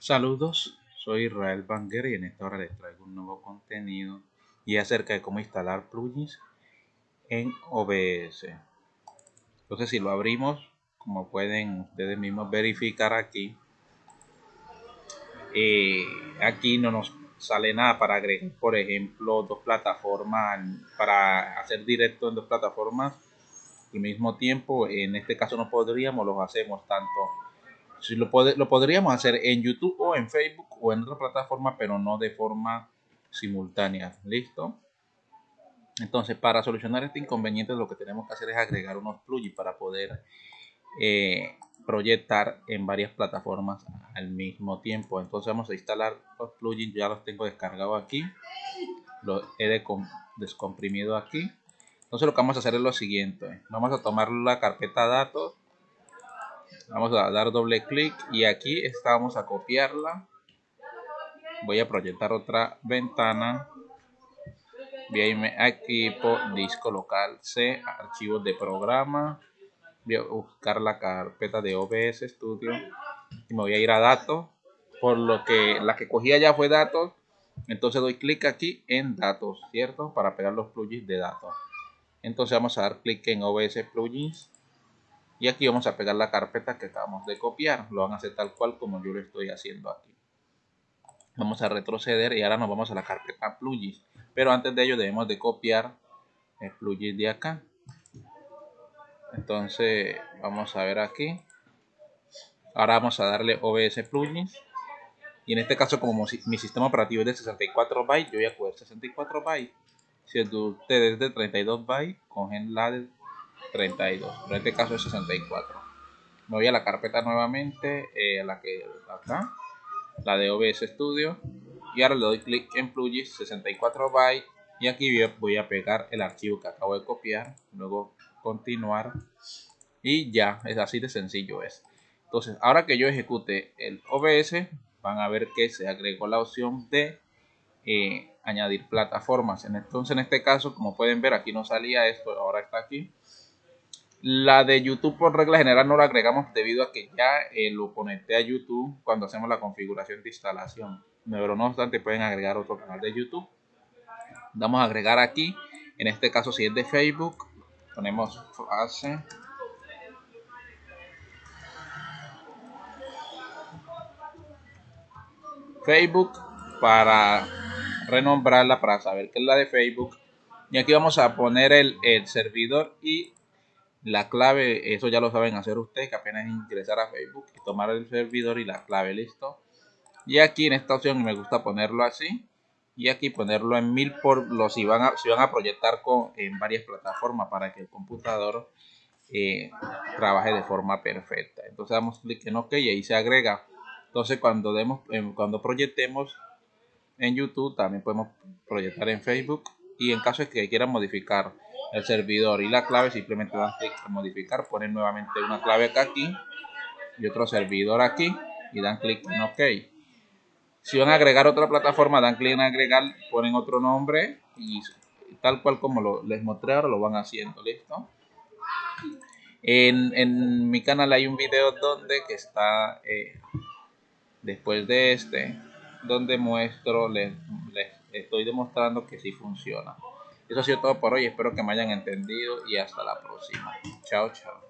Saludos, soy Israel Banger y en esta hora les traigo un nuevo contenido y acerca de cómo instalar plugins en OBS. Entonces si lo abrimos, como pueden ustedes mismos verificar aquí, eh, aquí no nos sale nada para agregar, por ejemplo, dos plataformas, para hacer directo en dos plataformas al mismo tiempo. En este caso no podríamos, los hacemos tanto lo, lo podríamos hacer en YouTube o en Facebook o en otra plataforma, pero no de forma simultánea. ¿Listo? Entonces, para solucionar este inconveniente, lo que tenemos que hacer es agregar unos plugins para poder eh, proyectar en varias plataformas al mismo tiempo. Entonces, vamos a instalar los plugins. Ya los tengo descargados aquí. Los he descomprimido aquí. Entonces, lo que vamos a hacer es lo siguiente: vamos a tomar la carpeta datos vamos a dar doble clic y aquí estamos a copiarla. Voy a proyectar otra ventana. Voy equipo disco local C archivos de programa. Voy a buscar la carpeta de OBS Studio y me voy a ir a datos por lo que la que cogía ya fue datos. Entonces doy clic aquí en datos cierto para pegar los plugins de datos. Entonces vamos a dar clic en OBS plugins y aquí vamos a pegar la carpeta que acabamos de copiar. Lo van a hacer tal cual como yo lo estoy haciendo aquí. Vamos a retroceder y ahora nos vamos a la carpeta plugins. Pero antes de ello debemos de copiar el plugin de acá. Entonces vamos a ver aquí. Ahora vamos a darle OBS plugins. Y en este caso como mi sistema operativo es de 64 bytes, yo voy a coger 64 bytes. Si el de ustedes es de 32 bytes, cogen la de 32, pero en este caso es 64. Me voy a la carpeta nuevamente, eh, la que acá, la de OBS Studio, y ahora le doy clic en plugins 64 bytes y aquí voy a pegar el archivo que acabo de copiar, luego continuar y ya, es así de sencillo es. Entonces, ahora que yo ejecute el OBS, van a ver que se agregó la opción de eh, añadir plataformas. Entonces, en este caso, como pueden ver, aquí no salía esto, ahora está aquí. La de YouTube por regla general no la agregamos debido a que ya lo conecté a YouTube cuando hacemos la configuración de instalación. Pero no obstante pueden agregar otro canal de YouTube. Vamos a agregar aquí. En este caso si es de Facebook, ponemos frase. Facebook para renombrarla para saber que es la de Facebook. Y aquí vamos a poner el, el servidor y la clave, eso ya lo saben hacer ustedes, que apenas ingresar a Facebook y tomar el servidor y la clave, listo. Y aquí en esta opción me gusta ponerlo así. Y aquí ponerlo en mil por los si van a, si van a proyectar con, en varias plataformas para que el computador eh, trabaje de forma perfecta. Entonces damos clic en OK y ahí se agrega. Entonces cuando demos, cuando proyectemos en YouTube también podemos proyectar en Facebook y en caso de que quieran modificar el servidor y la clave simplemente dan clic en modificar ponen nuevamente una clave acá aquí y otro servidor aquí y dan clic en ok. Si van a agregar otra plataforma dan clic en agregar ponen otro nombre y tal cual como lo, les mostré ahora lo van haciendo listo en, en, mi canal hay un video donde que está eh, después de este donde muestro les, les estoy demostrando que sí funciona eso ha sido todo por hoy. Espero que me hayan entendido y hasta la próxima. Chao, chao.